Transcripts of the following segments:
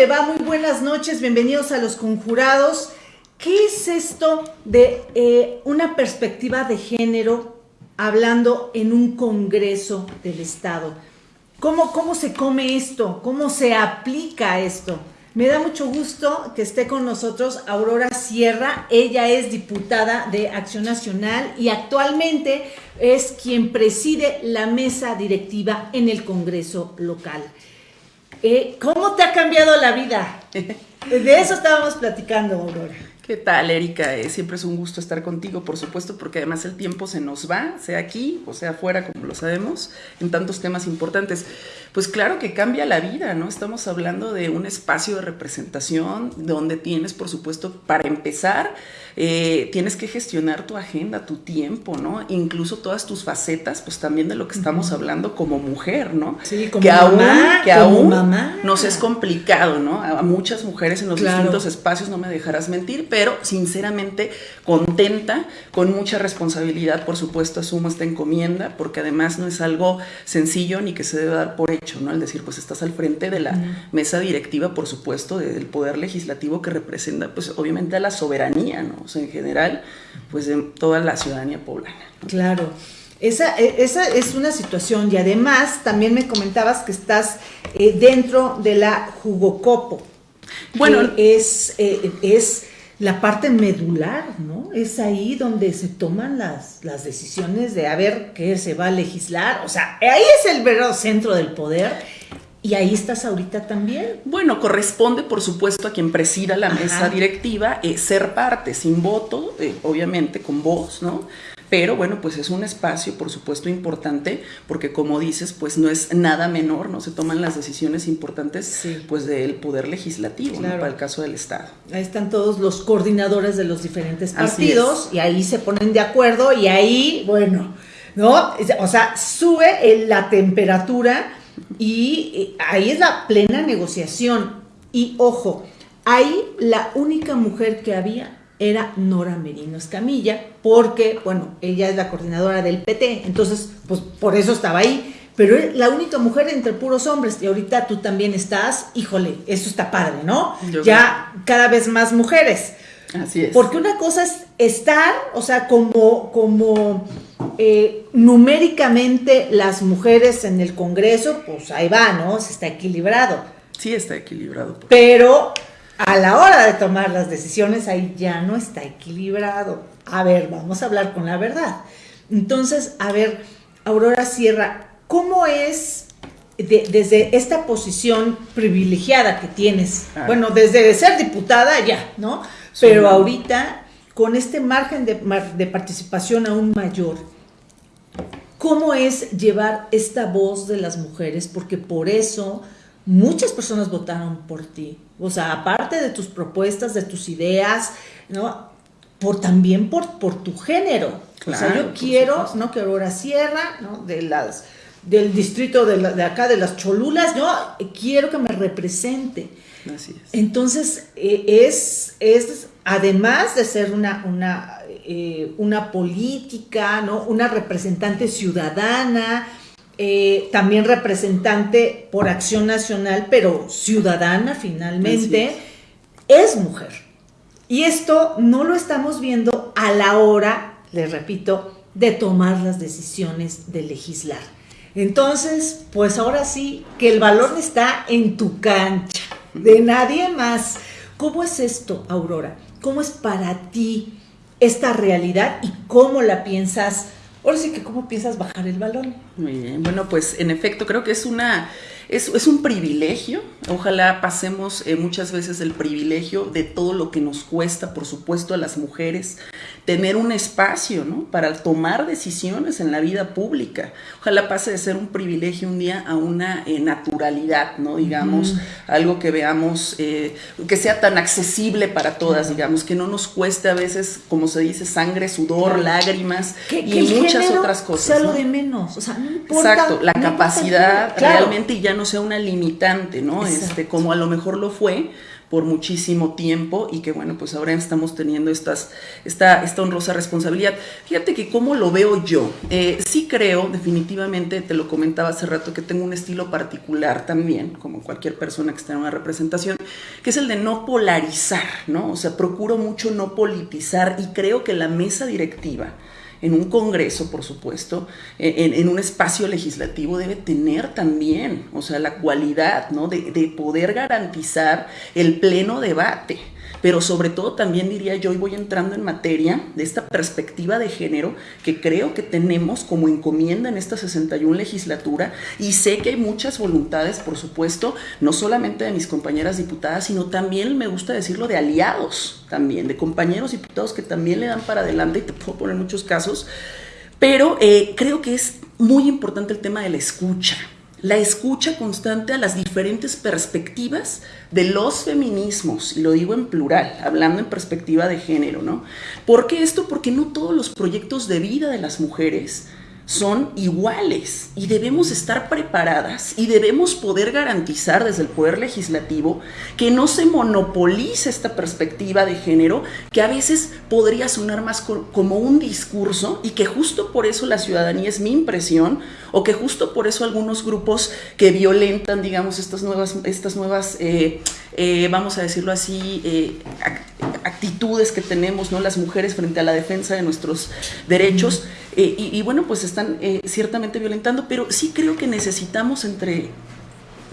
¿Qué tal? ¿Cómo le va? Muy buenas noches, bienvenidos a Los Conjurados. ¿Qué es esto de eh, una perspectiva de género hablando en un Congreso del Estado? ¿Cómo, ¿Cómo se come esto? ¿Cómo se aplica esto? Me da mucho gusto que esté con nosotros Aurora Sierra. Ella es diputada de Acción Nacional y actualmente es quien preside la mesa directiva en el Congreso local. Eh, ¿Cómo te ha cambiado la vida? De eso estábamos platicando, Aurora. ¿Qué tal, Erika? Eh, siempre es un gusto estar contigo, por supuesto, porque además el tiempo se nos va, sea aquí o sea afuera, como lo sabemos, en tantos temas importantes. Pues claro que cambia la vida, ¿no? Estamos hablando de un espacio de representación donde tienes, por supuesto, para empezar, eh, tienes que gestionar tu agenda, tu tiempo, ¿no? Incluso todas tus facetas, pues también de lo que estamos hablando como mujer, ¿no? Sí, como que mamá, aún, que como aún mamá. nos es complicado, ¿no? A muchas mujeres en los Claro. distintos espacios, no me dejarás mentir, pero sinceramente contenta, con mucha responsabilidad, por supuesto, asumo esta encomienda, porque además no es algo sencillo ni que se debe dar por hecho, ¿no? El decir, pues estás al frente de la mesa directiva, por supuesto, del poder legislativo que representa, pues obviamente a la soberanía, ¿no? Sea, en general, pues de toda la ciudadanía poblana. ¿no? Claro. Esa, e- esa es una situación y además también me comentabas que estás eh, dentro de la jugocopo. Bueno, que es, eh, es la parte medular, ¿no? Es ahí donde se toman las, las decisiones de a ver qué se va a legislar. O sea, ahí es el verdadero centro del poder y ahí estás ahorita también. Bueno, corresponde, por supuesto, a quien presida la Ajá. mesa directiva eh, ser parte, sin voto, eh, obviamente con voz, ¿no? Pero bueno, pues es un espacio, por supuesto, importante, porque como dices, pues no es nada menor, ¿no? Se toman las decisiones importantes, Sí. pues del poder legislativo, ¿no? Para el caso del Estado. Ahí están todos los coordinadores de los diferentes partidos y ahí se ponen de acuerdo y ahí, bueno, ¿no? O sea, sube la temperatura y eh, ahí es la plena negociación. Y ojo, ahí la única mujer que había era Nora Merino Escamilla, porque, bueno, ella es la coordinadora del PT, entonces, pues por eso estaba ahí. Pero es la única mujer entre puros hombres, y ahorita tú también estás, híjole, eso está padre, ¿no? Yo ya cada vez más mujeres. Así es. Porque una cosa es estar, o sea, como, como eh, numéricamente las mujeres en el Congreso, pues ahí va, ¿no? Se está equilibrado. Sí está equilibrado. Pero a la hora de tomar las decisiones, ahí ya no está equilibrado. A ver, vamos a hablar con la verdad. Entonces, a ver, Aurora Sierra, ¿cómo es de- desde esta posición privilegiada que tienes? Ah. Bueno, desde ser diputada ya, ¿no? Pero ahorita, con este margen de, participación aún mayor, ¿Cómo es llevar esta voz de las mujeres? Porque por eso muchas personas votaron por ti. O sea, aparte de tus propuestas, de tus ideas, ¿no? Por, también por, por tu género. o sea, Claro, yo quiero, supuesto. ¿no? Que Aurora Sierra, ¿no? De las, del distrito de, la- de acá, de las Cholulas, yo quiero que me represente. Así es. Entonces, eh, es, es, además de ser una, una, eh, una política, ¿no? una representante ciudadana, eh, también representante por acción nacional, pero ciudadana finalmente, es mujer. Y esto no lo estamos viendo a la hora, les repito, de tomar las decisiones de legislar. Entonces, pues ahora sí, que el balón está en tu cancha, de nadie más. ¿Cómo es esto, Aurora? ¿Cómo es para ti esta realidad y cómo la piensas? Ahora sí que cómo piensas bajar el balón. Muy bien, bueno, pues en efecto creo que es una es, es un privilegio. Ojalá pasemos eh, muchas veces el privilegio de todo lo que nos cuesta, por supuesto, a las mujeres, tener un espacio, ¿no? Para tomar decisiones en la vida pública. Ojalá pase de ser un privilegio un día a una eh, naturalidad, ¿no? Digamos, algo que veamos, eh, que sea tan accesible para todas, digamos, que no nos cueste a veces, como se dice, sangre, sudor, lágrimas Que, y que muchas otras cosas. Sea lo ¿no? de menos. O sea, no importa. Exacto, la no importa capacidad género. Claro. realmente ya no sea una limitante, ¿no? Exacto. Este, como a lo mejor lo fue por muchísimo tiempo y que bueno, pues ahora estamos teniendo estas, esta, esta honrosa responsabilidad. Fíjate que cómo lo veo yo, eh, sí creo definitivamente, te lo comentaba hace rato, que tengo un estilo particular también, como cualquier persona que está en una representación, que es el de no polarizar, ¿no? O sea, procuro mucho no politizar y creo que la mesa directiva, en un Congreso, por supuesto, en, un espacio legislativo debe tener también, o sea, la cualidad, ¿no? De, de poder garantizar el pleno debate pero sobre todo también diría yo, y voy entrando en materia de esta perspectiva de género que creo que tenemos como encomienda en esta 61 legislatura y sé que hay muchas voluntades, por supuesto, no solamente de mis compañeras diputadas, sino también, me gusta decirlo, de aliados también, de compañeros diputados que también le dan para adelante y te puedo poner muchos casos, pero eh, creo que es muy importante el tema de la escucha la escucha constante a las diferentes perspectivas de los feminismos, y lo digo en plural, hablando en perspectiva de género, ¿no? ¿Por qué esto? Porque no todos los proyectos de vida de las mujeres son iguales y debemos estar preparadas y debemos poder garantizar desde el Poder Legislativo que no se monopolice esta perspectiva de género que a veces podría sonar más como un discurso y que justo por eso la ciudadanía es mi impresión o que justo por eso algunos grupos que violentan, digamos, estas nuevas, estas nuevas eh, eh, vamos a decirlo así, eh, actitudes que tenemos ¿no? las mujeres frente a la defensa de nuestros derechos. Eh, y, bueno, pues están ciertamente violentando, pero sí creo que necesitamos entre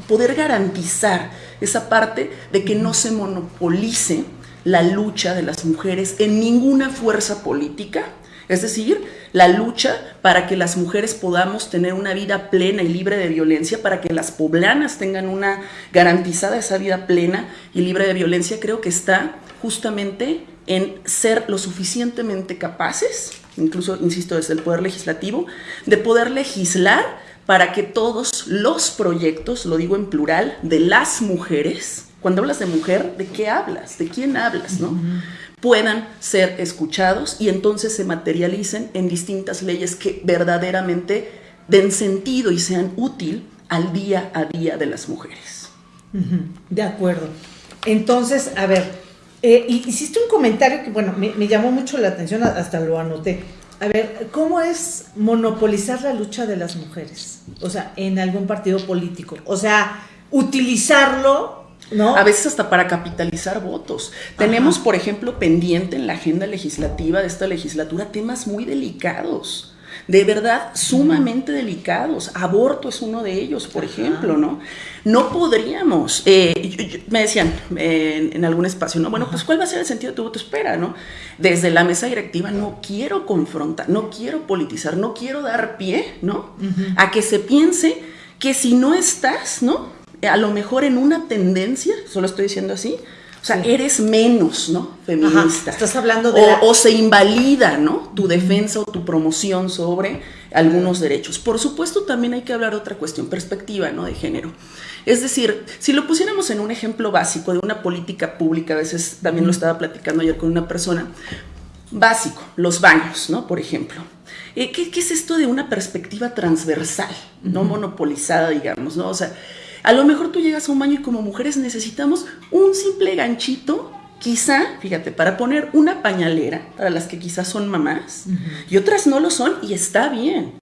poder garantizar esa parte de que no se monopolice la lucha de las mujeres en ninguna fuerza política, es decir, la lucha para que las mujeres podamos tener una vida plena y libre de violencia, para que las poblanas tengan una garantizada esa vida plena y libre de violencia, creo que está justamente en ser lo suficientemente capaces, incluso, insisto, desde el Poder Legislativo, de poder legislar para que todos los proyectos, lo digo en plural, de las mujeres, cuando hablas de mujer, ¿de qué hablas? ¿De quién hablas? ¿no? puedan ser escuchados y entonces se materialicen en distintas leyes que verdaderamente den sentido y sean útil al día a día de las mujeres. De acuerdo. Entonces, a ver, eh, hiciste un comentario que, bueno, me, me, llamó mucho la atención, hasta lo anoté. A ver, ¿cómo es monopolizar la lucha de las mujeres? O sea, en algún partido político. O sea, utilizarlo a veces hasta para capitalizar votos. Tenemos, por ejemplo, pendiente en la agenda legislativa de esta legislatura temas muy delicados de verdad sumamente delicados. Aborto es uno de ellos, por ejemplo, ¿no? No podríamos, eh, me decían en, algún espacio, ¿no? Bueno, pues ¿cuál va a ser el sentido de tu voto? Espera, ¿no? Desde la mesa directiva no quiero confrontar, no quiero politizar, no quiero dar pie, ¿no? A que se piense que si no estás, ¿no? a lo mejor en una tendencia, solo estoy diciendo así, o sea, eres menos, ¿no? Feminista. estás hablando de. O, se invalida, ¿no? Tu defensa o tu promoción sobre algunos derechos. Por supuesto, también hay que hablar de otra cuestión, perspectiva, ¿no? De género. Es decir, si lo pusiéramos en un ejemplo básico de una política pública, a veces también lo estaba platicando ayer con una persona, básico, los baños, ¿no? Por ejemplo. Eh, ¿qué, ¿Qué es esto de una perspectiva transversal, no monopolizada, digamos, ¿no? O sea, a lo mejor tú llegas a un baño y como mujeres necesitamos un simple ganchito, quizá, fíjate, para poner una pañalera, para las que quizás son mamás, y otras no lo son, y está bien.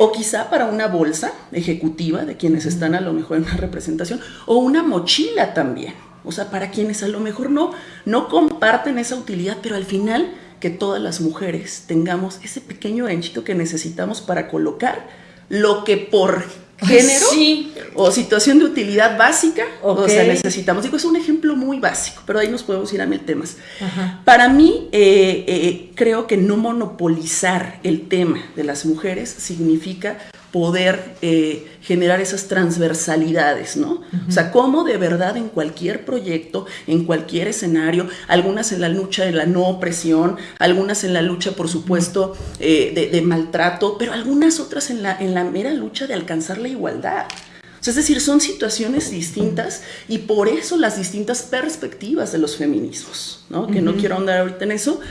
O quizá para una bolsa ejecutiva de quienes están a lo mejor en una representación, o una mochila también. O sea, para quienes a lo mejor no, no comparten esa utilidad, pero al final que todas las mujeres tengamos ese pequeño ganchito que necesitamos para colocar lo que por género o situación de utilidad básica, o sea, necesitamos. Digo, es un ejemplo muy básico, pero ahí nos podemos ir a mil temas. Para mí, eh, eh, creo que no monopolizar el tema de las mujeres significa poder eh, generar esas transversalidades, ¿no? O sea, cómo de verdad en cualquier proyecto, en cualquier escenario, algunas en la lucha de la no opresión, algunas en la lucha, por supuesto, eh, de, maltrato, pero algunas otras en la, en la mera lucha de alcanzar la igualdad. es decir, son situaciones distintas y por eso las distintas perspectivas de los feminismos, ¿no? Que no quiero ahondar ahorita en eso,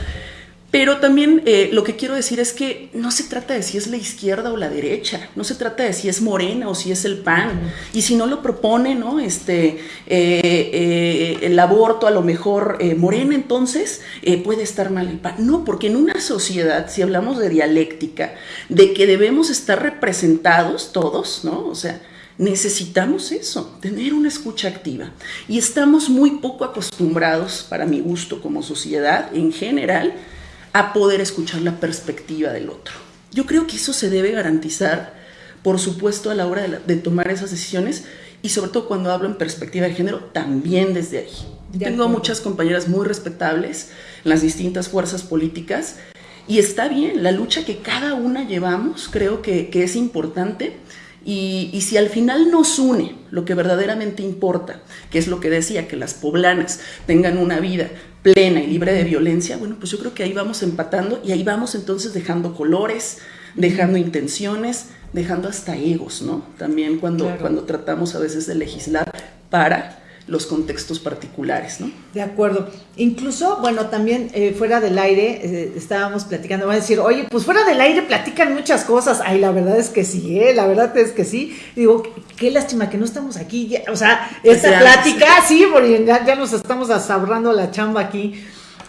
Pero también eh, lo que quiero decir es que no se trata de si es la izquierda o la derecha, no se trata de si es Morena o si es el PAN. Y si no lo propone, ¿no? Este, eh, eh, el aborto a lo mejor Morena, entonces puede estar mal el PAN. No, porque en una sociedad, si hablamos de dialéctica, de que debemos estar representados todos, ¿no? O sea, necesitamos eso, tener una escucha activa. Y estamos muy poco acostumbrados, para mi gusto como sociedad en general, a poder escuchar la perspectiva del otro. Yo creo que eso se debe garantizar, por supuesto, a la hora de, tomar esas decisiones y sobre todo cuando hablo en perspectiva de género, también desde ahí. Tengo muchas compañeras muy respetables en las distintas fuerzas políticas y está bien, la lucha que cada una llevamos creo que, que es importante y, si al final nos une lo que verdaderamente importa, que es lo que decía, que las poblanas tengan una vida plena y libre de violencia, bueno, pues yo creo que ahí vamos empatando y ahí vamos entonces dejando colores, dejando intenciones, dejando hasta egos, ¿no? También cuando, cuando tratamos a veces de legislar para los contextos particulares, ¿no? De acuerdo. Incluso, bueno, también eh, fuera del aire eh, estábamos platicando, van a decir, oye, pues fuera del aire platican muchas cosas. Ay, la verdad es que sí, ¿eh? La verdad es que sí. Digo, qué lástima que no estamos aquí. o sea, esta plática, sí, porque ya, nos estamos asabrando la chamba aquí.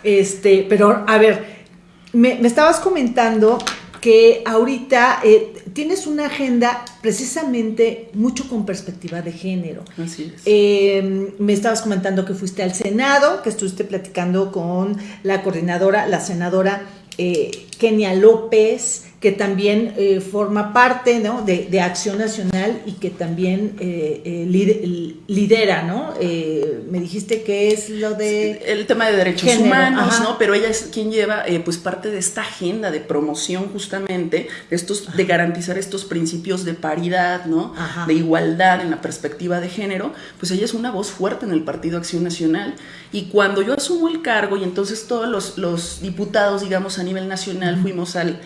Este, pero a ver, me, me estabas comentando que ahorita eh, tienes una agenda precisamente mucho con perspectiva de género. Así es. Eh, me estabas comentando que fuiste al Senado, que estuviste platicando con la coordinadora, la senadora eh, Kenia López, que también eh, forma parte ¿no? de, de, Acción Nacional y que también eh, eh lidera, ¿no? Eh, me dijiste que es lo de... El tema de derechos humanos, ¿no? Pero ella es quien lleva pues parte de esta agenda de promoción justamente, de, estos, de garantizar estos principios de paridad, ¿no? De igualdad en la perspectiva de género, pues ella es una voz fuerte en el Partido Acción Nacional. Y cuando yo asumo el cargo y entonces todos los, los diputados, digamos, a nivel nacional fuimos al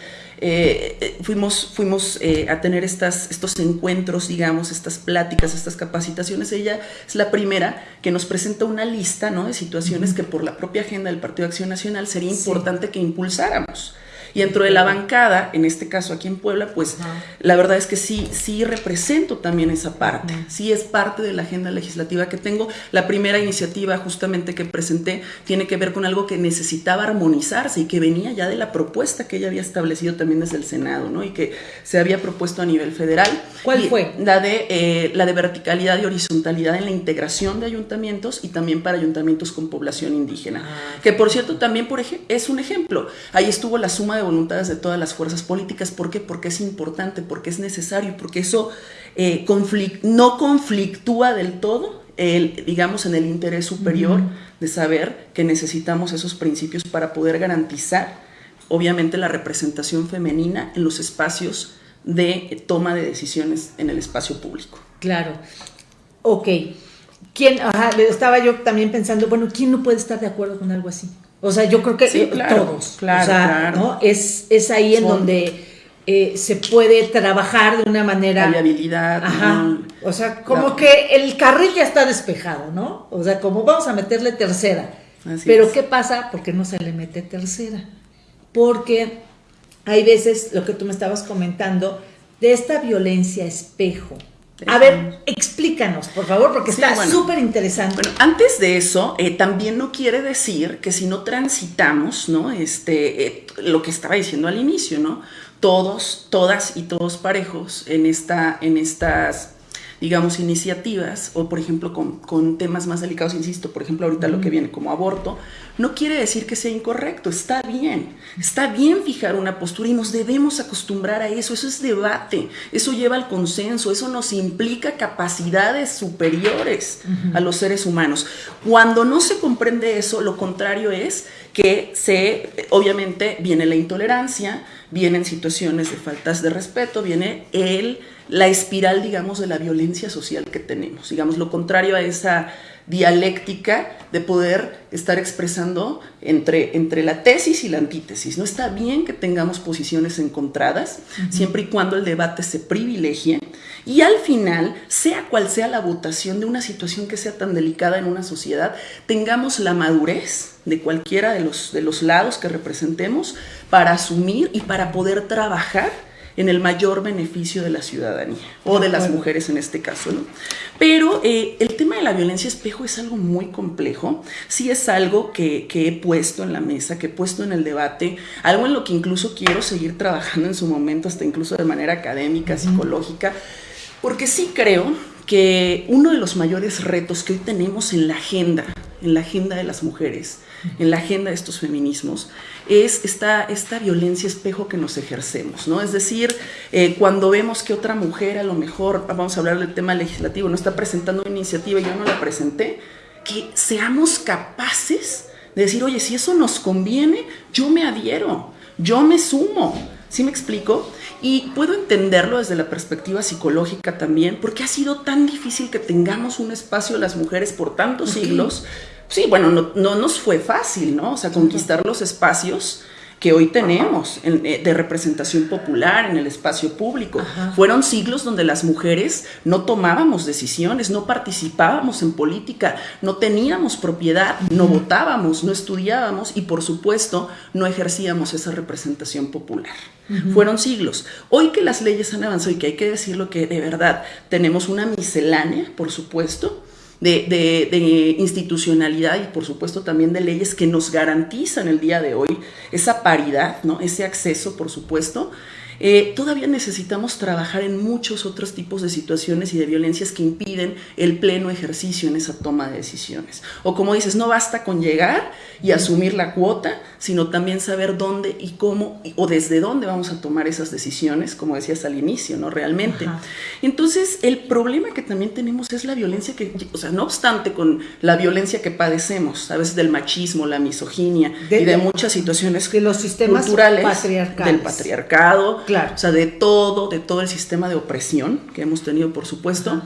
eh, eh, fuimos, fuimos eh, a tener estas, estos encuentros, digamos, estas pláticas, estas capacitaciones. Ella es la primera que nos presenta una lista ¿no? de situaciones que por la propia agenda del Partido de Acción Nacional sería importante que impulsáramos. Y dentro de la bancada, en este caso aquí en Puebla, pues la verdad es que sí, sí represento también esa parte, sí es parte de la agenda legislativa que tengo. La primera iniciativa justamente que presenté tiene que ver con algo que necesitaba armonizarse y que venía ya de la propuesta que ella había establecido también desde el Senado, ¿no? Y que se había propuesto a nivel federal. ¿Cuál fue? La de, eh, la de verticalidad y horizontalidad en la integración de ayuntamientos y también para ayuntamientos con población indígena. Ah, que por cierto también por es un ejemplo. Ahí estuvo la suma de voluntades de todas las fuerzas políticas. ¿Por qué? Porque es importante, porque es necesario, porque eso eh, no conflictúa del todo, el, digamos, en el interés superior de saber que necesitamos esos principios para poder garantizar, obviamente, la representación femenina en los espacios de toma de decisiones en el espacio público. Claro. Ok. ¿Quién, estaba yo también pensando, bueno, ¿quién no puede estar de acuerdo con algo así? O sea, yo creo que todos. Claro, o sea, ¿no? Es, es ahí en donde eh, se puede trabajar de una manera. Variabilidad. Ajá. O sea, como que el carril ya está despejado, ¿no? O sea, como vamos a meterle tercera. Pero ¿qué pasa? Porque no se le mete tercera. Porque hay veces, lo que tú me estabas comentando, de esta violencia espejo a ver, explícanos, por favor, porque está súper interesante. Bueno, antes de eso, eh, también no quiere decir que si no transitamos, ¿no? Este, eh, lo que estaba diciendo al inicio, ¿no? Todos, todas y todos parejos en, esta, en estas digamos, iniciativas o, por ejemplo, con, temas más delicados, insisto, por ejemplo, ahorita lo que viene como aborto, no quiere decir que sea incorrecto, está bien, está bien fijar una postura y nos debemos acostumbrar a eso, eso es debate, eso lleva al consenso, eso nos implica capacidades superiores a los seres humanos. Cuando no se comprende eso, lo contrario es que se, obviamente, viene la intolerancia, vienen situaciones de faltas de respeto, viene el la espiral, digamos, de la violencia social que tenemos. Digamos, lo contrario a esa dialéctica de poder estar expresando entre, entre la tesis y la antítesis. No está bien que tengamos posiciones encontradas, siempre y cuando el debate se privilegie Y al final, sea cual sea la votación de una situación que sea tan delicada en una sociedad, tengamos la madurez de cualquiera de los, de los lados que representemos para asumir y para poder trabajar en el mayor beneficio de la ciudadanía, o de las mujeres en este caso, ¿no? Pero eh, el tema de la violencia espejo es algo muy complejo, sí es algo que, que, he puesto en la mesa, que he puesto en el debate, algo en lo que incluso quiero seguir trabajando en su momento, hasta incluso de manera académica, psicológica, porque sí creo que uno de los mayores retos que hoy tenemos en la agenda, en la agenda de las mujeres, en la agenda de estos feminismos, es esta, esta violencia espejo que nos ejercemos, ¿no? Es decir, eh, cuando vemos que otra mujer a lo mejor, vamos a hablar del tema legislativo, no está presentando una iniciativa y yo no la presenté, que seamos capaces de decir, oye, si eso nos conviene, yo me adhiero, yo me sumo, ¿sí me explico? Y puedo entenderlo desde la perspectiva psicológica también, porque ha sido tan difícil que tengamos un espacio las mujeres por tantos siglos. Sí, bueno, no, no, nos fue fácil, ¿no? O sea, conquistar los espacios que hoy tenemos eh, de representación popular en el espacio público. Fueron siglos donde las mujeres no tomábamos decisiones, no participábamos en política, no teníamos propiedad, no votábamos, no estudiábamos y por supuesto no ejercíamos esa representación popular. Fueron siglos. Hoy que las leyes han avanzado y que hay que decirlo que de verdad tenemos una miscelánea, por supuesto, de, institucionalidad y por supuesto también de leyes que nos garantizan el día de hoy esa paridad, ¿no? ese acceso, por supuesto, eh, todavía necesitamos trabajar en muchos otros tipos de situaciones y de violencias que impiden el pleno ejercicio en esa toma de decisiones. O como dices, no basta con llegar y asumir la cuota, sino también saber dónde y cómo o desde dónde vamos a tomar esas decisiones, como decías al inicio, ¿no? Realmente. Entonces, el problema que también tenemos es la violencia que, o sea, no obstante con la violencia que padecemos, a veces del machismo, la misoginia y de muchas situaciones de los sistemas culturales patriarcales. del patriarcado, o sea, de todo, de todo el sistema de opresión que hemos tenido, por supuesto.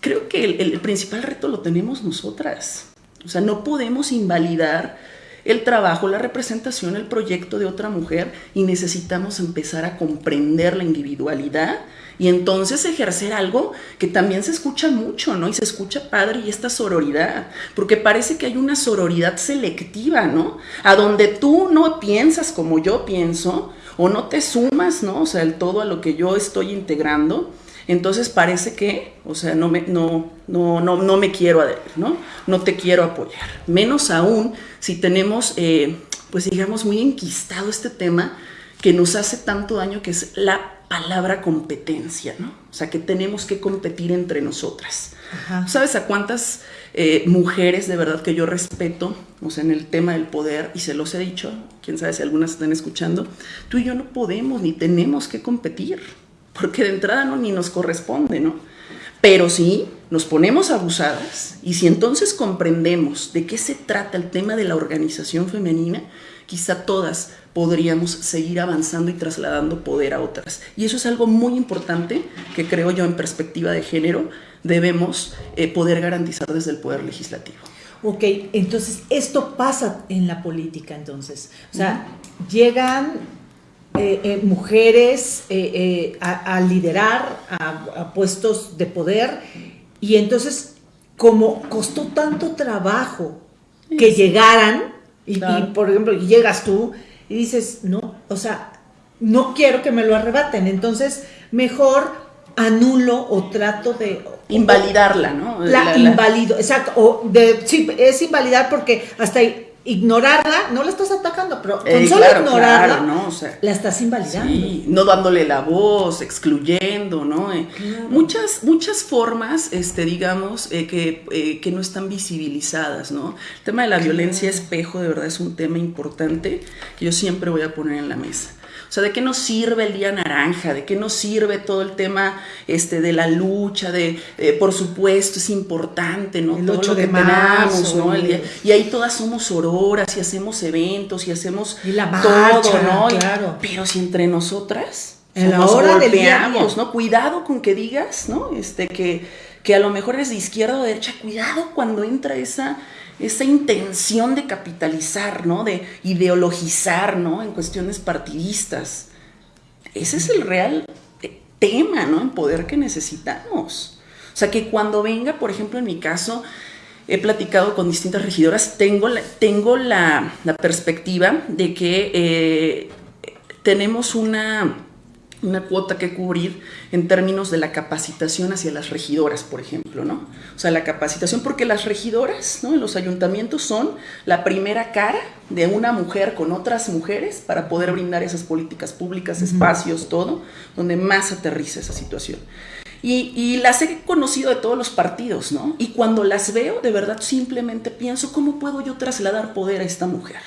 Creo que el, principal reto lo tenemos nosotras. O sea, no podemos invalidar el trabajo, la representación, el proyecto de otra mujer y necesitamos empezar a comprender la individualidad y entonces ejercer algo que también se escucha mucho, ¿no? Y se escucha padre y esta sororidad, porque parece que hay una sororidad selectiva, ¿no? A donde tú no piensas como yo pienso, o no te sumas, ¿no? O sea, el todo a lo que yo estoy integrando, entonces parece que, o sea, no me, no, no, no, no me quiero adherir, ¿no? No te quiero apoyar. Menos aún si tenemos, eh, pues digamos, muy enquistado este tema que nos hace tanto daño, que es la palabra competencia, ¿no? O sea, que tenemos que competir entre nosotras. ¿Sabes a cuántas eh, mujeres de verdad que yo respeto, o sea, en el tema del poder, y se los he dicho, quién sabe si algunas están escuchando, tú y yo no podemos ni tenemos que competir, porque de entrada no ni nos corresponde, ¿no? Pero sí, nos ponemos abusadas y si entonces comprendemos de qué se trata el tema de la organización femenina, quizá todas podríamos seguir avanzando y trasladando poder a otras. Y eso es algo muy importante que creo yo en perspectiva de género debemos eh, poder garantizar desde el Poder Legislativo. Ok, entonces esto pasa en la política entonces. O sea, llegan eh, eh, mujeres a, liderar a, puestos de poder y entonces como costó tanto trabajo que llegaran y, y, por ejemplo llegas tú y dices, no, o sea, no quiero que me lo arrebaten, entonces mejor anulo o trato de invalidarla, ¿no? La, invalido, exacto, o de, sí, es invalidar porque hasta ignorarla, no la estás atacando, pero con eh, solo ignorarla, ¿no? la estás invalidando. Sí, no dándole la voz, excluyendo, ¿no? Eh, muchas, muchas formas, este, digamos, eh, que, que, no están visibilizadas, ¿no? El tema de la violencia espejo, de verdad, es un tema importante que yo siempre voy a poner en la mesa. O sea, ¿de qué nos sirve el día naranja? ¿De qué nos sirve todo el tema este, de la lucha? De, eh, por supuesto, es importante, ¿no? El todo lo que marzo, ¿no? y ahí todas somos auroras y hacemos eventos y hacemos todo, ¿no? Claro. pero si entre nosotras en la hora del día, ¿no? Cuidado con que digas, ¿no? Este, que, que a lo mejor es de izquierda o de derecha. Cuidado cuando entra esa esa intención de capitalizar, ¿no? De ideologizar, ¿no? En cuestiones partidistas. Ese es el real, tema, ¿no? En poder que necesitamos. O sea, que cuando venga, por ejemplo, en mi caso, he platicado con distintas regidoras, tengo la, tengo la, perspectiva de que eh, tenemos una, una cuota que cubrir en términos de la capacitación hacia las regidoras, por ejemplo, ¿no? O sea, la capacitación, porque las regidoras, ¿no? En los ayuntamientos son la primera cara de una mujer con otras mujeres para poder brindar esas políticas públicas, espacios, todo, donde más aterriza esa situación. Y, las he conocido de todos los partidos, ¿no? Y cuando las veo, de verdad simplemente pienso, ¿cómo puedo yo trasladar poder a esta mujer?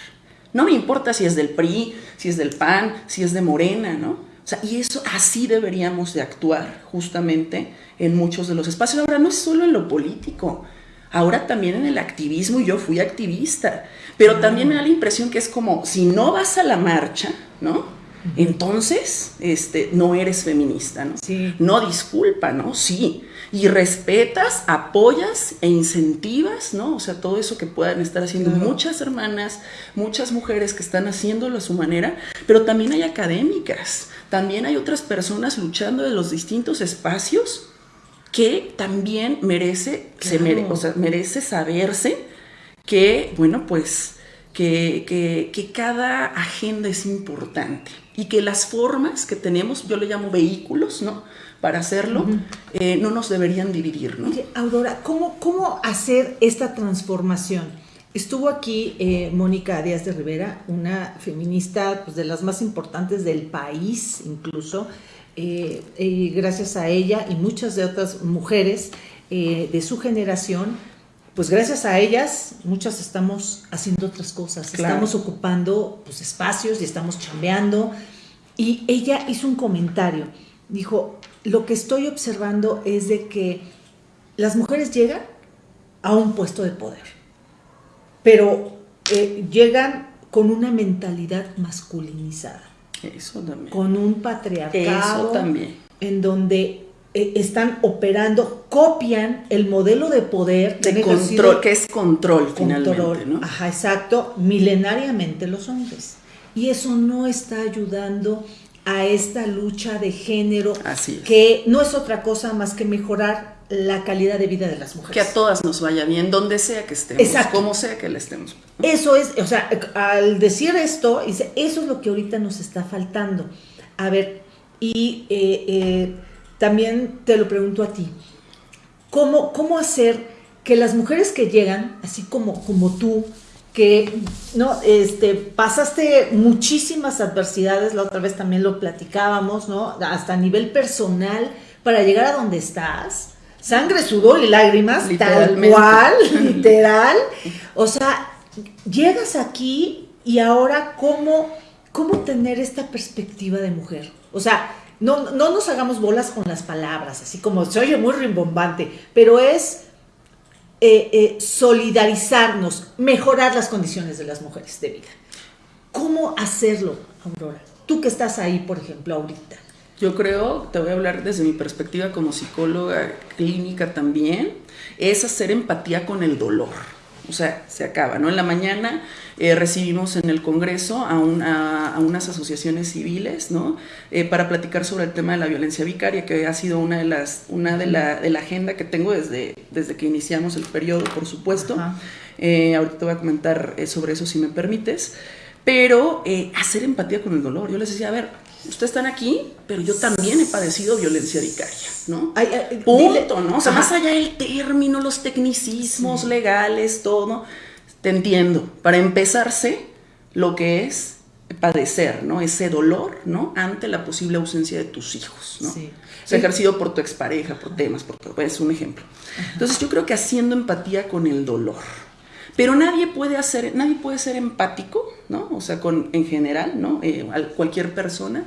No me importa si es del PRI, si es del PAN, si es de Morena, ¿no? Sea, y eso así deberíamos de actuar justamente en muchos de los espacios. Ahora no es solo en lo político, ahora también en el activismo, y yo fui activista, pero también me da la impresión que es como, si no vas a la marcha, ¿no? entonces este, no eres feminista, ¿no? Sí. No disculpa, ¿no? Sí. Y respetas, apoyas e incentivas, ¿no? O sea, todo eso que puedan estar haciendo muchas hermanas, muchas mujeres que están haciéndolo a su manera, pero también hay académicas, también hay otras personas luchando de los distintos espacios que también merece, se merece saberse que, bueno, pues que, que, cada agenda es importante y que las formas que tenemos, yo le llamo vehículos, ¿no? Para hacerlo, eh, no nos deberían dividir, ¿no? Aurora, ¿cómo, ¿cómo hacer esta transformación? Estuvo aquí eh, Mónica Díaz de Rivera, una feminista pues, de las más importantes del país, incluso, eh, y gracias a ella y muchas de otras mujeres de su generación, pues gracias a ellas, muchas estamos haciendo otras cosas, estamos ocupando pues, espacios y estamos chambeando. Y ella hizo un comentario, dijo, lo que estoy observando es de que las mujeres llegan a un puesto de poder, pero eh, llegan con una mentalidad masculinizada. Eso también. Con un patriarcado. Eso también. En donde eh, están operando, copian el modelo de poder de control, que es control, finalmente, ¿no? Ajá, exacto, milenariamente los hombres. Y eso no está ayudando a esta lucha de género Así que no es otra cosa más que mejorar la calidad de vida de las mujeres. Que a todas nos vaya bien, donde sea que estemos, Exacto. como sea que le estemos. Eso es, o sea, al decir esto, dice, eso es lo que ahorita nos está faltando. A ver, y eh, eh, también te lo pregunto a ti, ¿cómo, cómo hacer que las mujeres que llegan, así como, como tú, que no este pasaste muchísimas adversidades la otra vez también lo platicábamos no hasta a nivel personal para llegar a donde estás sangre sudor y lágrimas tal cual literal. O sea llegas aquí y ahora cómo cómo tener esta perspectiva de mujer o sea no, no nos hagamos bolas con las palabras, así como se oye muy rimbombante, pero es eh, eh, solidarizarnos, mejorar las condiciones de las mujeres de vida. ¿Cómo hacerlo, Aurora? Tú que estás ahí, por ejemplo, ahorita. Yo creo, te voy a hablar desde mi perspectiva como psicóloga clínica también, es hacer empatía con el dolor o sea, se acaba, ¿no? En la mañana eh, recibimos en el Congreso a, a, unas asociaciones civiles, ¿no? Eh, para platicar sobre el tema de la violencia vicaria, que ha sido una de las, una de la, de la agenda que tengo desde, desde que iniciamos el periodo, por supuesto. Eh, ahorita te voy a comentar sobre eso si me permites. Pero hacer empatía con el dolor. Yo les decía, a ver, ustedes están aquí, pero yo también he padecido violencia vicaria, ¿no? Punto, ¿no? O sea, más allá del término, los tecnicismos legales, todo, te entiendo. Para empezarse, lo que es padecer, ¿no? Ese dolor, ¿no? Ante la posible ausencia de tus hijos, ¿no? Sí. O ejercido por tu expareja, por temas, por es un ejemplo. Entonces yo creo que haciendo empatía con el dolor, pero nadie puede hacer, nadie puede ser empático, ¿no? O sea, con, en general, ¿no? Eh, cualquier persona,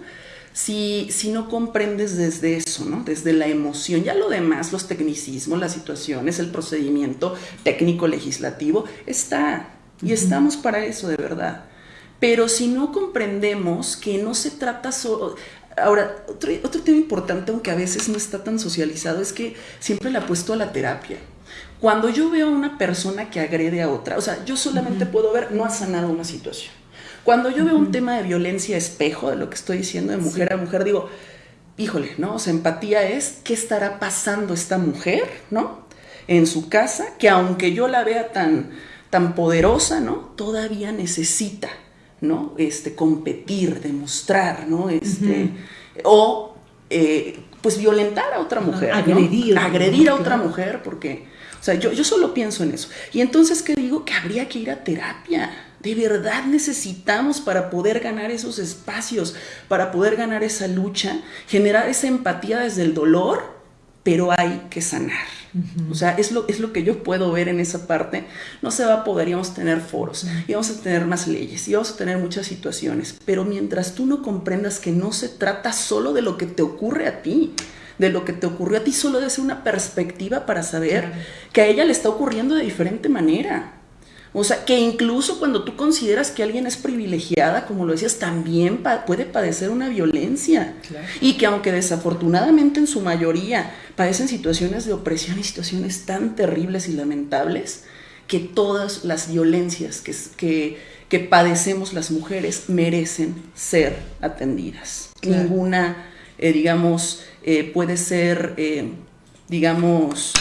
si, si no comprendes desde eso, ¿no? Desde la emoción. Ya lo demás, los tecnicismos, las situaciones, el procedimiento técnico legislativo, está. Y estamos para eso, de verdad. Pero si no comprendemos que no se trata solo... Ahora, otro, otro tema importante, aunque a veces no está tan socializado, es que siempre le apuesto a la terapia. Cuando yo veo a una persona que agrede a otra, o sea, yo solamente puedo ver, no ha sanado una situación. Cuando yo veo un tema de violencia espejo, de lo que estoy diciendo de mujer a mujer, digo, híjole, ¿no? O sea, empatía es qué estará pasando esta mujer, ¿no? En su casa, que aunque yo la vea tan, tan poderosa, ¿no? Todavía necesita, ¿no? Este, competir, demostrar, ¿no? Este, O, eh, pues, violentar a otra mujer. Agredir. Agredir a otra mujer, porque, o sea, yo, yo solo pienso en eso. Y entonces, ¿qué digo? Que habría que ir a terapia de verdad necesitamos para poder ganar esos espacios, para poder ganar esa lucha, generar esa empatía desde el dolor, pero hay que sanar. O sea, es lo, es lo que yo puedo ver en esa parte. No se va a poder, íbamos a tener foros, íbamos a tener más leyes, íbamos a tener muchas situaciones, pero mientras tú no comprendas que no se trata solo de lo que te ocurre a ti, de lo que te ocurrió a ti, solo de ser una perspectiva para saber que a ella le está ocurriendo de diferente manera. O sea, que incluso cuando tú consideras que alguien es privilegiada, como lo decías, también puede padecer una violencia. Y que aunque desafortunadamente en su mayoría padecen situaciones de opresión y situaciones tan terribles y lamentables, que todas las violencias que, que, padecemos las mujeres merecen ser atendidas. Ninguna, eh, digamos, eh, puede ser, eh, digamos,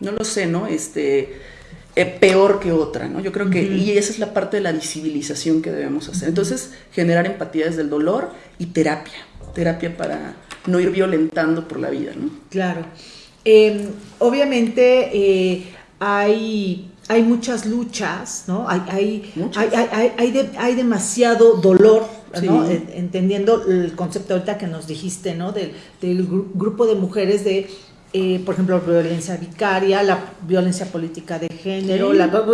no lo sé, ¿no? Este eh, peor que otra, ¿no? Yo creo que, y esa es la parte de la visibilización que debemos hacer. Entonces, generar empatía desde el dolor y terapia, terapia para no ir violentando por la vida, ¿no? Claro. Em, obviamente eh, hay, hay muchas luchas, ¿no? Hay, hay, hay, hay, demasiado dolor, ¿no? Entendiendo el concepto ahorita que nos dijiste, ¿no? Del, del grupo de mujeres de eh, por ejemplo, violencia vicaria, la violencia política de género,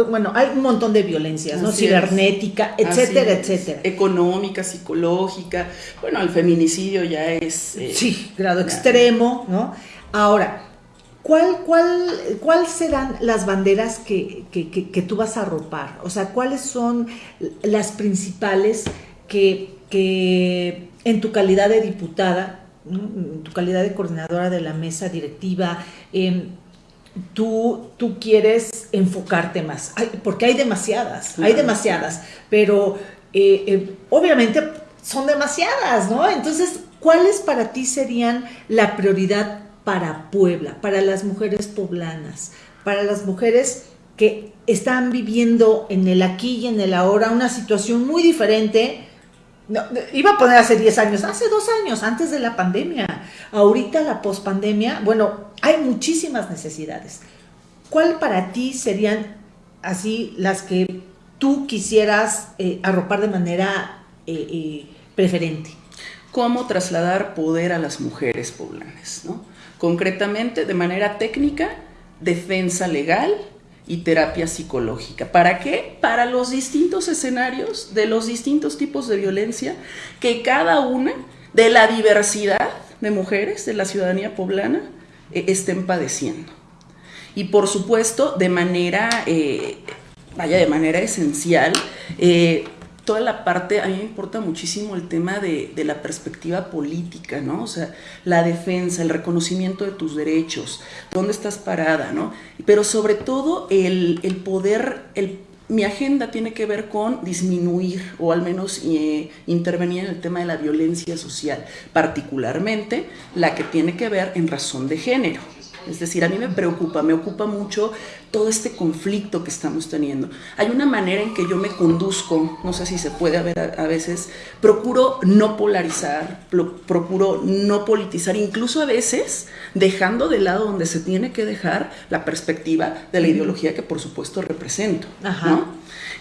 bueno, hay un montón de violencias, ¿no? Cibernética, etcétera, etcétera. Económica, psicológica, bueno, el feminicidio ya es... Eh, sí, grado extremo, ¿no? Ahora, ¿cuál, cuál, ¿cuál serán las banderas que, que, que, tú vas a arropar? O sea, ¿cuáles son las principales que, que en tu calidad de diputada tu calidad de coordinadora de la mesa directiva, em, tú, tú quieres enfocarte más, porque hay demasiadas, hay demasiadas, pero eh, eh, obviamente son demasiadas, ¿no? Entonces, ¿cuáles para ti serían la prioridad para Puebla, para las mujeres poblanas, para las mujeres que están viviendo en el aquí y en el ahora una situación muy diferente? No, iba a poner hace 10 años, hace dos años, antes de la pandemia. Ahorita la pospandemia, bueno, hay muchísimas necesidades. ¿Cuál para ti serían así las que tú quisieras eh, arropar de manera eh, eh, preferente? ¿Cómo trasladar poder a las mujeres poblanas? ¿no? Concretamente, de manera técnica, defensa legal, y terapia psicológica. ¿Para qué? Para los distintos escenarios de los distintos tipos de violencia que cada una de la diversidad de mujeres de la ciudadanía poblana eh, estén padeciendo. Y por supuesto, de manera, eh, vaya, de manera esencial, eh, toda la parte, a mí me importa muchísimo el tema de, la perspectiva política, ¿no? O sea, la defensa, el reconocimiento de tus derechos, dónde estás parada, ¿no? Pero sobre todo el, poder, el, mi agenda tiene que ver con disminuir o al menos eh, intervenir en el tema de la violencia social, particularmente la que tiene que ver en razón de género. Es decir, a mí me preocupa, me ocupa mucho todo este conflicto que estamos teniendo. Hay una manera en que yo me conduzco, no sé si se puede ver a, veces, procuro no polarizar, procuro no politizar, incluso a veces dejando de lado donde se tiene que dejar la perspectiva de la ideología que por supuesto represento.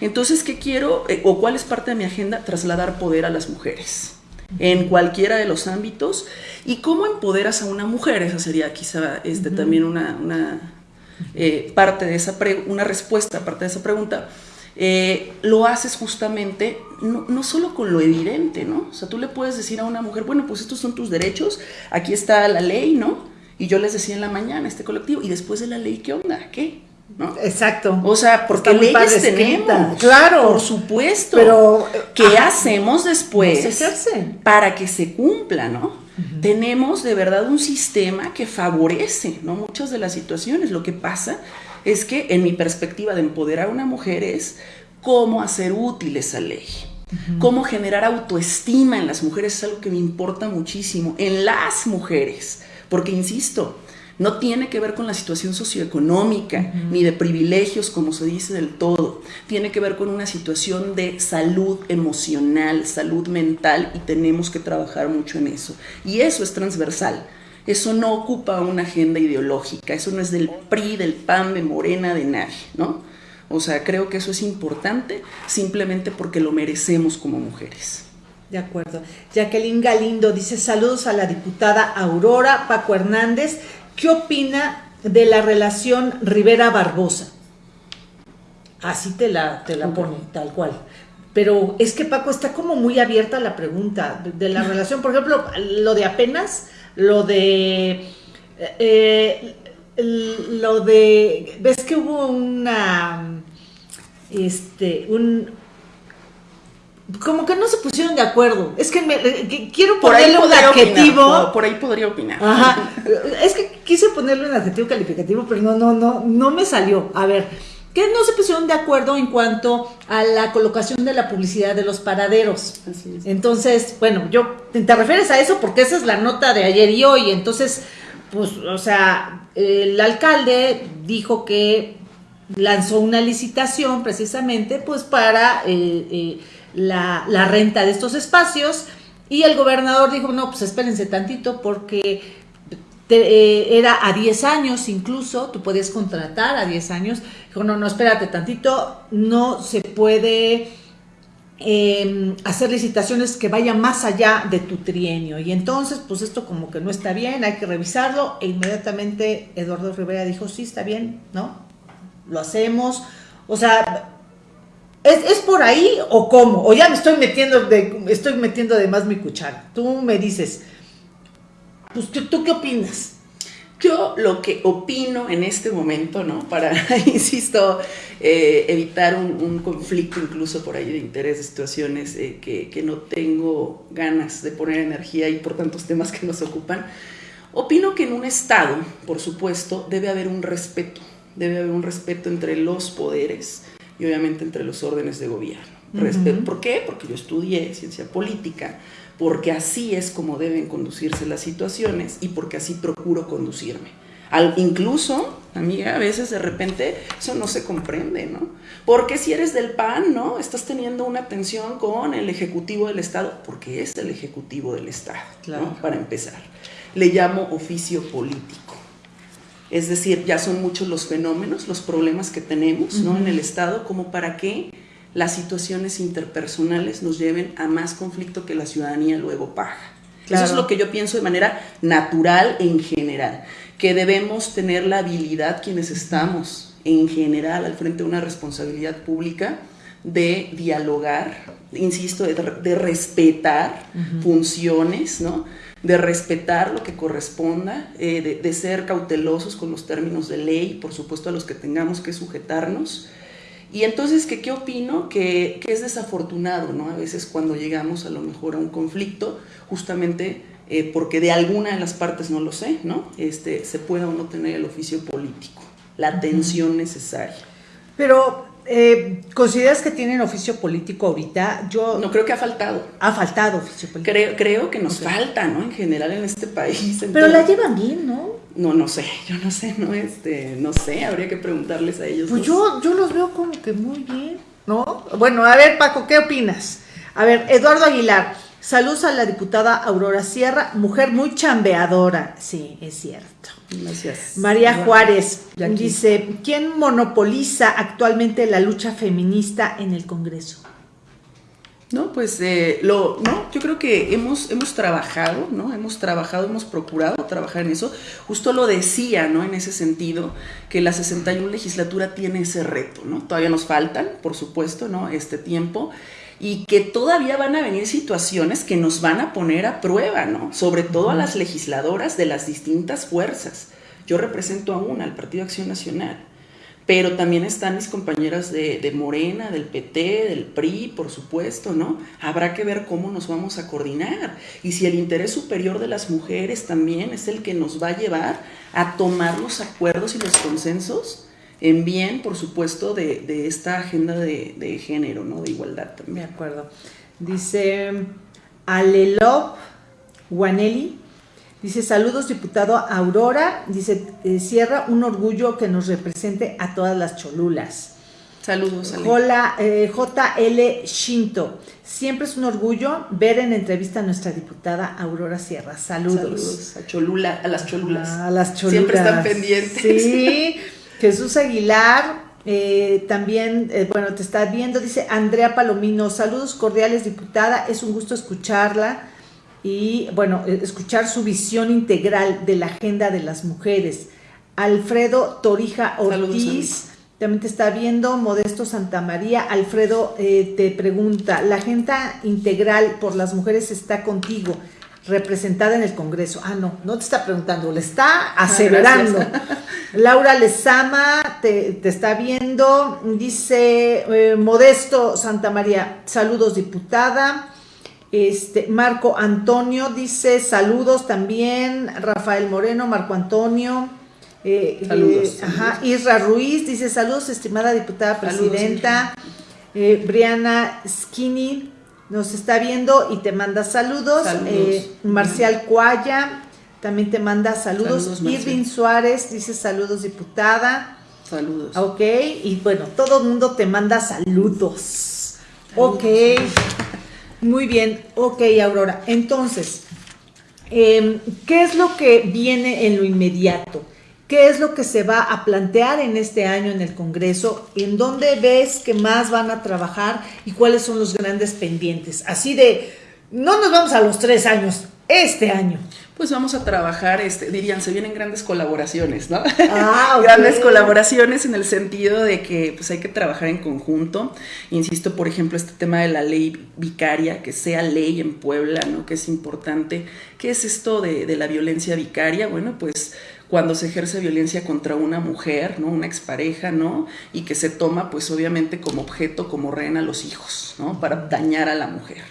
Entonces, ¿qué quiero eh, o cuál es parte de mi agenda? Trasladar poder a las mujeres en cualquiera de los ámbitos. ¿Y cómo empoderas a una mujer? Esa sería quizá este, también una, eh, parte de esa una respuesta, parte de esa pregunta. Eh, lo haces justamente no, no, solo con lo evidente, ¿no? O sea, tú le puedes decir a una mujer, bueno, pues estos son tus derechos, aquí está la ley, ¿no? Y yo les decía en la mañana, este colectivo, y después de la ley, ¿qué onda? ¿Qué? Exacto. O sea, porque leyes tenemos. Claro. Por supuesto. Pero ¿qué hacemos después para que se cumpla, no? Tenemos de verdad un sistema que favorece, ¿no? Muchas de las situaciones. Lo que pasa es que en mi perspectiva de empoderar a una mujer es cómo hacer útil esa ley. Cómo generar autoestima en las mujeres es algo que me importa muchísimo, en las mujeres, porque insisto, no tiene que ver con la situación socioeconómica ni de privilegios, como se dice del todo. Tiene que ver con una situación de salud emocional, salud mental y tenemos que trabajar mucho en eso. Y eso es transversal. Eso no ocupa una agenda ideológica, eso no es del PRI, del PAN, de Morena, de nadie, ¿no? O sea, creo que eso es importante simplemente porque lo merecemos como mujeres. De acuerdo. Jacqueline Galindo dice saludos a la diputada Aurora Paco Hernández. ¿Qué opina de la relación Rivera-Barbosa? Así te la, te la pone, tal cual. Pero es que Paco está como muy abierta la pregunta de, la relación. Por ejemplo, lo de apenas, lo de... Eh, lo de... ¿Ves que hubo una... Este, un, como que no se pusieron de acuerdo. Es que, me, quiero ponerle un adjetivo. por, ahí podría opinar. Ajá. Es que quise ponerle un adjetivo calificativo, pero no, no, no, no me salió. A ver, que no se pusieron de acuerdo en cuanto a la colocación de la publicidad de los paraderos. Entonces, bueno, yo te refieres a eso porque esa es la nota de ayer y hoy. Entonces, pues, o sea, el alcalde dijo que lanzó una licitación precisamente, pues, para eh, eh, la, renta de estos espacios y el gobernador dijo, no, pues espérense tantito porque eh, era a 10 años incluso, tú podías contratar a 10 años. Dijo, no, no, espérate tantito, no se puede em, hacer licitaciones que vayan más allá de tu trienio. Y entonces, pues esto como que no está bien, hay que revisarlo. E inmediatamente Eduardo Rivera dijo, sí, está bien, ¿no? Lo hacemos. O sea, ¿Es, por ahí o cómo? O ya me estoy metiendo de, estoy metiendo de más mi cuchara. Tú me dices, pues, ¿tú, qué opinas? Yo lo que opino en este momento, ¿no? Para, insisto, eh, evitar un, conflicto incluso por ahí de interés, de situaciones eh, que, que, no tengo ganas de poner energía y por tantos temas que nos ocupan, opino que en un Estado, por supuesto, debe haber un respeto, debe haber un respeto entre los poderes, y obviamente entre los órdenes de gobierno. ¿Por qué? Porque yo estudié ciencia política, porque así es como deben conducirse las situaciones y porque así procuro conducirme. Al, incluso, amiga, a veces de repente eso no se comprende, ¿no? Porque si eres del PAN, ¿no? Estás teniendo una tensión con el Ejecutivo del Estado, porque es el Ejecutivo del Estado, claro. Para empezar. Le llamo oficio político. Es decir, ya son muchos los fenómenos, los problemas que tenemos ¿no? en el Estado, como para que las situaciones interpersonales nos lleven a más conflicto que la ciudadanía luego paga. Eso es lo que yo pienso de manera natural en general, que debemos tener la habilidad quienes estamos en general al frente de una responsabilidad pública de dialogar, insisto, de, respetar funciones, ¿no? De respetar lo que corresponda, eh, de, ser cautelosos con los términos de ley, por supuesto a los que tengamos que sujetarnos. Y entonces, ¿qué, qué opino? Que, es desafortunado, ¿no? A veces cuando llegamos a lo mejor a un conflicto, justamente eh, porque de alguna de las partes, no lo sé, ¿no? Este, se pueda o no tener el oficio político, la atención necesaria. Pero eh, ¿Consideras que tienen oficio político ahorita? Yo no creo que ha faltado. Ha faltado oficio político. Creo, creo que nos falta, ¿no? En general en este país. Pero la llevan bien, ¿no? No, no sé, yo no sé, no, este, no sé, habría que preguntarles a ellos. Pues yo, yo los veo como que muy bien, ¿no? Bueno, a ver, Paco, ¿qué opinas? A ver, Eduardo Aguilar, saludos a la diputada Aurora Sierra, mujer muy chambeadora. Sí, es cierto. Gracias. María Juárez dice, ¿quién monopoliza actualmente la lucha feminista en el Congreso? No, pues eh, lo, no, yo creo que hemos, hemos trabajado, ¿no? Hemos trabajado, hemos procurado trabajar en eso. Justo lo decía, ¿no? En ese sentido, que la 61 legislatura tiene ese reto, ¿no? Todavía nos faltan, por supuesto, ¿no? Este tiempo y que todavía van a venir situaciones que nos van a poner a prueba, ¿no? Sobre todo a las legisladoras de las distintas fuerzas. Yo represento a una, al Partido Acción Nacional, pero también están mis compañeras de, de, Morena, del PT, del PRI, por supuesto, ¿no? Habrá que ver cómo nos vamos a coordinar y si el interés superior de las mujeres también es el que nos va a llevar a tomar los acuerdos y los consensos en bien, por supuesto, de, esta agenda de, género, ¿no? De igualdad también. De acuerdo. Dice Alelop Guanelli, dice saludos diputado Aurora, dice eh, cierra un orgullo que nos represente a todas las cholulas. Saludos. Hola, eh, JL Shinto. Siempre es un orgullo ver en entrevista a nuestra diputada Aurora Sierra. Saludos. Saludos a Cholula, a las cholulas. A las cholulas. Siempre están pendientes. Sí. Jesús Aguilar, eh, también, eh, bueno, te está viendo, dice Andrea Palomino, saludos cordiales, diputada, es un gusto escucharla y, bueno, escuchar su visión integral de la agenda de las mujeres. Alfredo Torija Ortiz también te está viendo, Modesto Santa María. Alfredo eh, te pregunta, la agenda integral por las mujeres está contigo, representada en el Congreso. Ah, no, no te está preguntando, le está ah, aseverando. Laura Lezama te, está viendo, dice eh, Modesto Santa María, saludos diputada. Este, Marco Antonio dice saludos también, Rafael Moreno, Marco Antonio. Eh, saludos, Ajá, Isra Ruiz dice saludos, estimada diputada presidenta. Eh, Briana Skinny nos está viendo y te manda saludos. Eh, Marcial Cuaya también te manda saludos. Irving Suárez dice saludos, diputada. Saludos. Ok, y bueno, todo el mundo te manda saludos. Ok, muy bien. Ok, Aurora. Entonces, em, ¿qué es lo que viene en lo inmediato? ¿Qué es lo que se va a plantear en este año en el Congreso? ¿En dónde ves que más van a trabajar y cuáles son los grandes pendientes? Así de, no nos vamos a los tres años, este año. Pues vamos a trabajar, este, dirían, se vienen grandes colaboraciones, ¿no? Ah, grandes colaboraciones en el sentido de que pues hay que trabajar en conjunto. Insisto, por ejemplo, este tema de la ley vicaria, que sea ley en Puebla, ¿no? Que es importante. ¿Qué es esto de, de la violencia vicaria? Bueno, pues cuando se ejerce violencia contra una mujer, ¿no? Una expareja, ¿no? Y que se toma, pues obviamente, como objeto, como rehén a los hijos, ¿no? Para dañar a la mujer.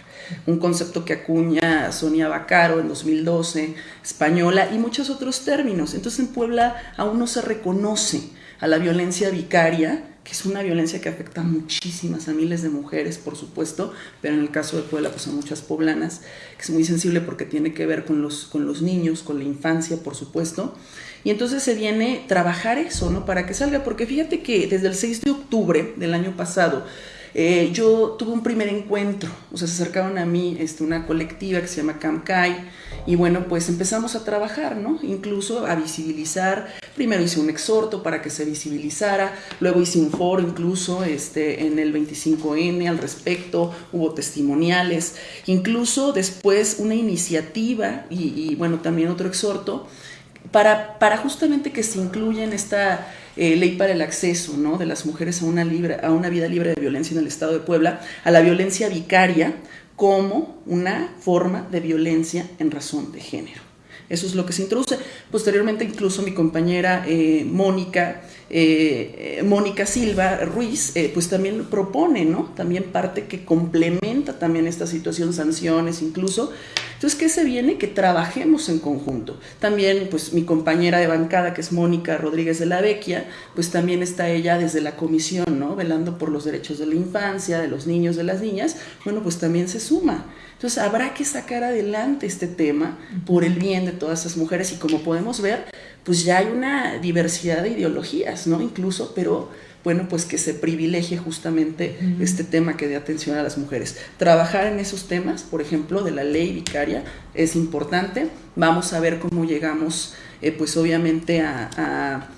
Un concepto que acuña Sonia Bacaro en 2012, española, y muchos otros términos. Entonces en Puebla aún no se reconoce a la violencia vicaria, que es una violencia que afecta a muchísimas, a miles de mujeres, por supuesto, pero en el caso de Puebla, pues a muchas poblanas, que es muy sensible porque tiene que ver con los, con los niños, con la infancia, por supuesto. Y entonces se viene trabajar eso, ¿no? Para que salga, porque fíjate que desde el 6 de octubre del año pasado, eh, yo tuve un primer encuentro, o sea, se acercaron a mí este, una colectiva que se llama CAMCAI, y bueno, pues empezamos a trabajar, ¿no? Incluso a visibilizar. Primero hice un exhorto para que se visibilizara, luego hice un foro incluso este, en el 25N al respecto, hubo testimoniales, incluso después una iniciativa y bueno, también otro exhorto para, para justamente que se incluya en esta eh, ley para el acceso ¿no? de las mujeres a una, libre, a una vida libre de violencia en el Estado de Puebla, a la violencia vicaria como una forma de violencia en razón de género. Eso es lo que se introduce. Posteriormente, incluso mi compañera eh, Mónica, eh, Mónica Silva Ruiz, pues también propone, ¿no? También parte que complementa también esta situación, sanciones incluso, entonces, ¿qué se viene? Que trabajemos en conjunto. También, pues mi compañera de bancada, que es Mónica Rodríguez de la Vecchia, pues también está ella desde la comisión, ¿no? Velando por los derechos de la infancia, de los niños, de las niñas. Bueno, pues también se suma. Entonces, habrá que sacar adelante este tema por el bien de todas esas mujeres y como podemos ver, pues ya hay una diversidad de ideologías, ¿no? Incluso, pero bueno, pues que se privilegie justamente este tema que dé atención a las mujeres. Trabajar en esos temas, por ejemplo, de la ley vicaria, es importante. Vamos a ver cómo llegamos, eh, pues obviamente, a,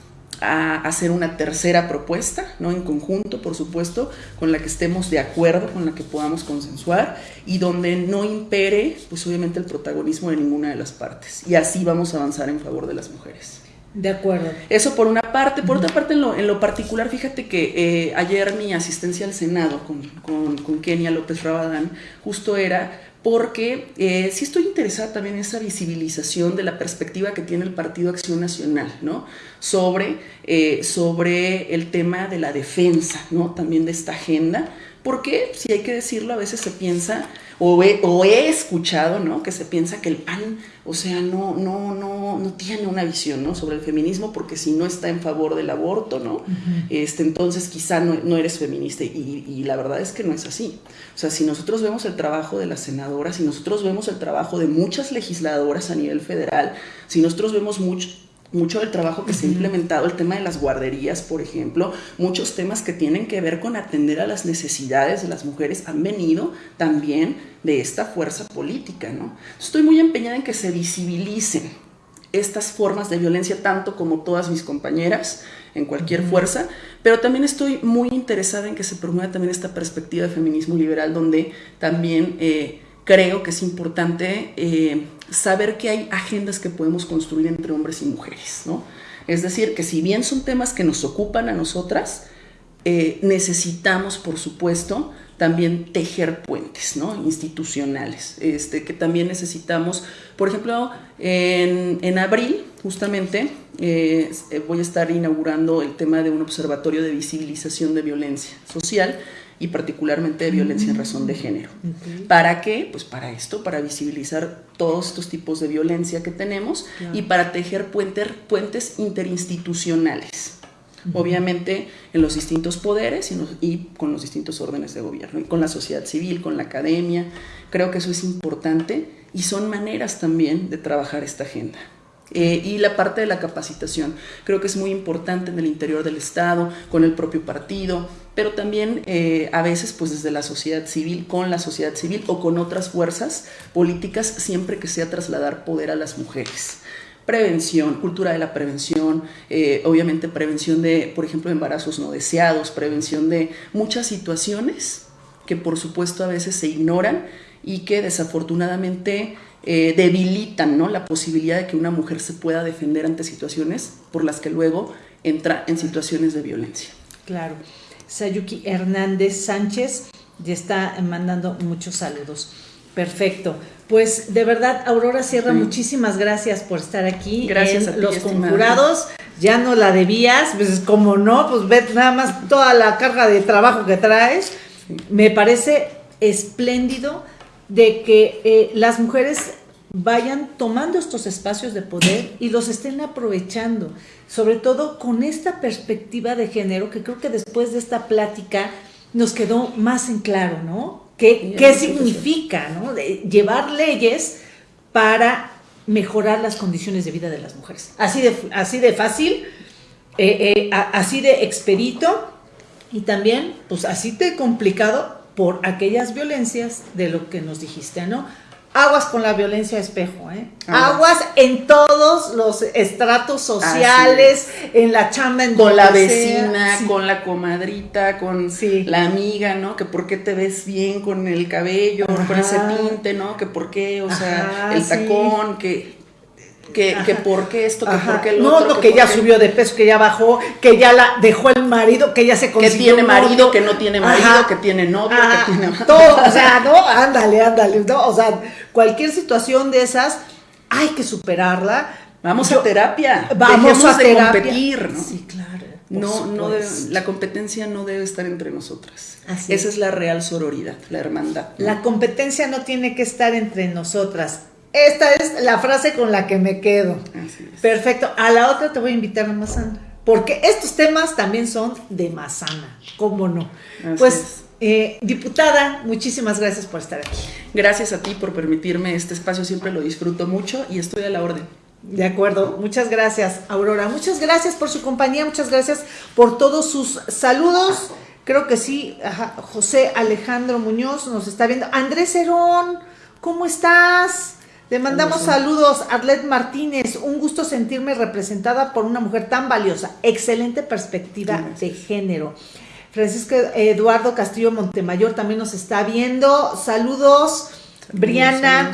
hacer una tercera propuesta, ¿no? En conjunto, por supuesto, con la que estemos de acuerdo, con la que podamos consensuar y donde no impere, pues obviamente, el protagonismo de ninguna de las partes. Y así vamos a avanzar en favor de las mujeres. De acuerdo. Eso por una parte. Por otra parte, en lo, en lo particular, fíjate que eh, ayer mi asistencia al Senado con, con, Kenia López Rabadán justo era porque eh, sí estoy interesada también en esa visibilización de la perspectiva que tiene el Partido Acción Nacional, ¿no? Sobre, eh, sobre el tema de la defensa, ¿no? También de esta agenda, porque, si hay que decirlo, a veces se piensa o he, escuchado, ¿no? Que se piensa que el PAN, o sea, no, no, no, no tiene una visión, ¿no? Sobre el feminismo, porque si no está en favor del aborto, ¿no? este, entonces quizá no, eres feminista. Y, y, la verdad es que no es así. O sea, si nosotros vemos el trabajo de las senadoras, si nosotros vemos el trabajo de muchas legisladoras a nivel federal, si nosotros vemos mucho mucho del trabajo que se ha implementado, el tema de las guarderías, por ejemplo, muchos temas que tienen que ver con atender a las necesidades de las mujeres han venido también de esta fuerza política, ¿no? Estoy muy empeñada en que se visibilicen estas formas de violencia, tanto como todas mis compañeras, en cualquier fuerza, pero también estoy muy interesada en que se promueva también esta perspectiva de feminismo liberal, donde también eh, creo que es importante eh, saber que hay agendas que podemos construir entre hombres y mujeres, ¿no? Es decir, que si bien son temas que nos ocupan a nosotras, eh, necesitamos, por supuesto, también tejer puentes ¿no? institucionales, este, que también necesitamos, por ejemplo, en, abril justamente eh, voy a estar inaugurando el tema de un observatorio de visibilización de violencia social y particularmente de violencia en razón de género. ¿Para qué? Pues para esto, para visibilizar todos estos tipos de violencia que tenemos y para tejer puentes interinstitucionales. Obviamente en los distintos poderes y, con los distintos órdenes de gobierno, y con la sociedad civil, con la academia. Creo que eso es importante y son maneras también de trabajar esta agenda. Eh, y la parte de la capacitación, creo que es muy importante en el interior del Estado, con el propio partido, pero también eh, a veces pues desde la sociedad civil, con la sociedad civil o con otras fuerzas políticas, siempre que sea trasladar poder a las mujeres prevención, cultura de la prevención, eh, obviamente prevención de, por ejemplo, embarazos no deseados, prevención de muchas situaciones que por supuesto a veces se ignoran y que desafortunadamente eh, debilitan ¿no? la posibilidad de que una mujer se pueda defender ante situaciones por las que luego entra en situaciones de violencia. Claro. Sayuki Hernández Sánchez ya está mandando muchos saludos. Perfecto. Pues de verdad, Aurora Sierra, muchísimas gracias por estar aquí. Gracias en Los Conjurados. Ya no la debías, pues como no, pues ve nada más toda la carga de trabajo que traes. Me parece espléndido de que eh, las mujeres vayan tomando estos espacios de poder y los estén aprovechando, sobre todo con esta perspectiva de género que creo que después de esta plática nos quedó más en claro, ¿no? ¿Qué, qué significa, ¿no? llevar leyes para mejorar las condiciones de vida de las mujeres. Así de, así de fácil, eh, eh, así de expedito y también, pues así de complicado por aquellas violencias de lo que nos dijiste, ¿no? Aguas con la violencia espejo, ¿eh? Aguas en todos los estratos sociales, en la chamba, en Con la vecina, con la comadrita, con la amiga, ¿no? Que por qué te ves bien con el cabello, con ese tinte, ¿no? Que por qué, o sea, el tacón, que que, que por qué esto, que por qué lo otro. No, que, ya subió de peso, que ya bajó, que ya la dejó el marido, que ya se consiguió. Que tiene marido, que no tiene marido, que tiene novio, que tiene. Todo, o sea, no, ándale, ándale, no, o sea, cualquier situación de esas hay que superarla. Vamos a terapia. Vamos a de competir, ¿no? Sí, claro. No, no la competencia no debe estar entre nosotras. Esa es la real sororidad, la hermandad. La competencia no tiene que estar entre nosotras esta es la frase con la que me quedo. Perfecto. A la otra te voy a invitar a Mazana. Porque estos temas también son de Mazana. ¿Cómo no? pues, eh, diputada, muchísimas gracias por estar aquí. Gracias a ti por permitirme este espacio. Siempre lo disfruto mucho y estoy a la orden. De acuerdo, muchas gracias, Aurora. Muchas gracias por su compañía, muchas gracias por todos sus saludos. Creo que sí, José Alejandro Muñoz nos está viendo. Andrés Herón, ¿cómo estás? Le mandamos saludos, Arlet Martínez. Un gusto sentirme representada por una mujer tan valiosa. Excelente perspectiva de género. Francisco Eduardo Castillo Montemayor también nos está viendo. Saludos. Briana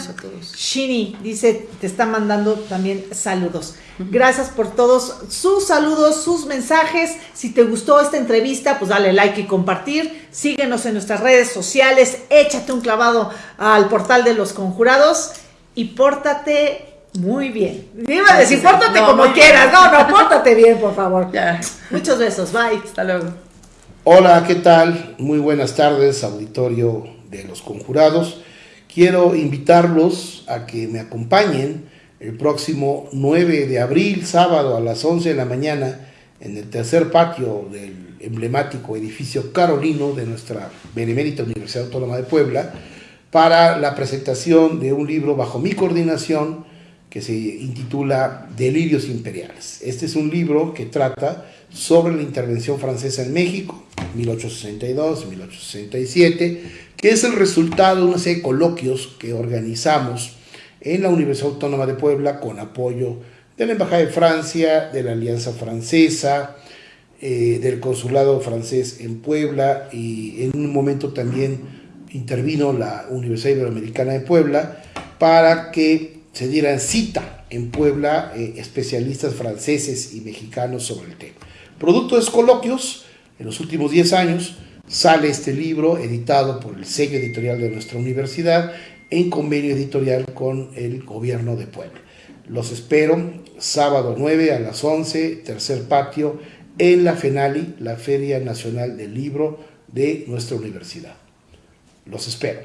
Shini dice, te está mandando también saludos. Gracias por todos sus saludos, sus mensajes. Si te gustó esta entrevista, pues dale like y compartir. Síguenos en nuestras redes sociales. Échate un clavado al portal de los conjurados y pórtate muy bien. Iba a decir, pórtate como quieras. No, no, pórtate bien, por favor. Ya. Muchos besos, bye. Hasta luego. Hola, ¿qué tal? Muy buenas tardes, auditorio de los conjurados. quiero invitarlos a que me acompañen el próximo 9 de abril, sábado a las 11 de la mañana, en el tercer patio del emblemático edificio Carolino de nuestra Benemérita Universidad Autónoma de Puebla, para la presentación de un libro bajo mi coordinación que se intitula Delirios Imperiales. Este es un libro que trata sobre la intervención francesa en México, 1862-1867, que es el resultado de una serie de coloquios que organizamos en la Universidad Autónoma de Puebla con apoyo de la Embajada de Francia, de la Alianza Francesa, eh, del Consulado francés en Puebla y en un momento también intervino la Universidad Iberoamericana de Puebla para que se dieran cita en Puebla eh, especialistas franceses y mexicanos sobre el tema. Producto de coloquios, en los últimos 10 años, sale este libro editado por el sello editorial de nuestra universidad en convenio editorial con el gobierno de Puebla. Los espero sábado 9 a las 11, tercer patio, en la FENALI, la Feria Nacional del Libro de nuestra universidad. Los espero.